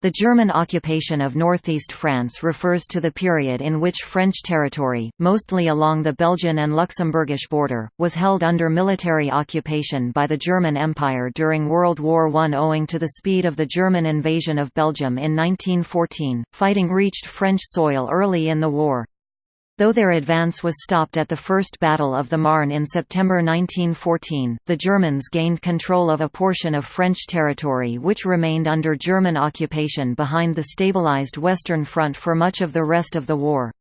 The German occupation of northeast France refers to the period in which French territory, mostly along the Belgian and Luxembourgish border, was held under military occupation by the German Empire during World War I. Owing to the speed of the German invasion of Belgium in 1914, fighting reached French soil early in the war. Though their advance was stopped at the First Battle of the Marne in September 1914, the Germans gained control of a portion of French territory which remained under German occupation behind the stabilized Western Front for much of the rest of the war.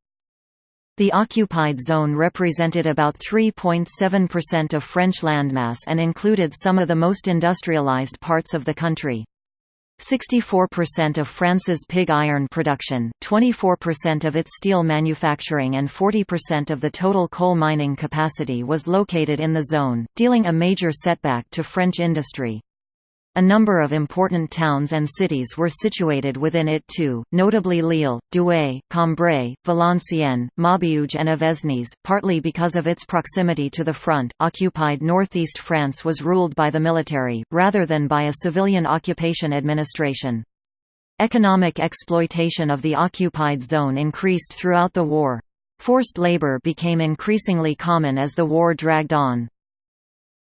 The occupied zone represented about 3.7% of French landmass and included some of the most industrialized parts of the country. 64% of France's pig iron production, 24% of its steel manufacturing and 40% of the total coal mining capacity was located in the zone, dealing a major setback to French industry. A number of important towns and cities were situated within it too, notably Lille, Douai, Cambrai, Valenciennes, Maubeuge and Avesnes, partly because of its proximity to the front. Occupied northeast France was ruled by the military, rather than by a civilian occupation administration. Economic exploitation of the occupied zone increased throughout the war. Forced labor became increasingly common as the war dragged on.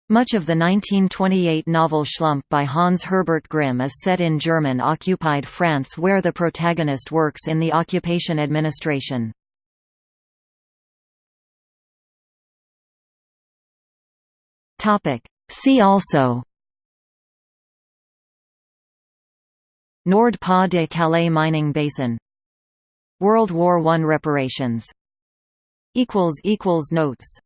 Much of the 1928 novel Schlump by Hans Herbert Grimm is set in German-occupied France where the protagonist works in the occupation administration. See also Nord-Pas-de-Calais mining basin World War I reparations Notes